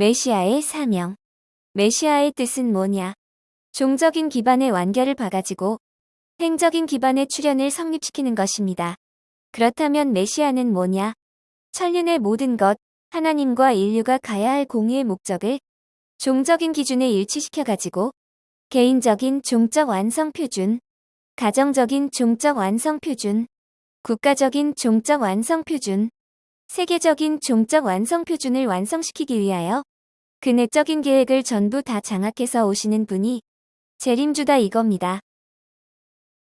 메시아의 사명. 메시아의 뜻은 뭐냐? 종적인 기반의 완결을 봐가지고 행적인 기반의 출현을 성립시키는 것입니다. 그렇다면 메시아는 뭐냐? 천륜의 모든 것, 하나님과 인류가 가야 할 공의의 목적을 종적인 기준에 일치시켜가지고 개인적인 종적 완성 표준, 가정적인 종적 완성 표준, 국가적인 종적 완성 표준, 세계적인 종적 완성 표준을 완성시키기 위하여 그 내적인 계획을 전부 다 장악해서 오시는 분이 재림주다 이겁니다.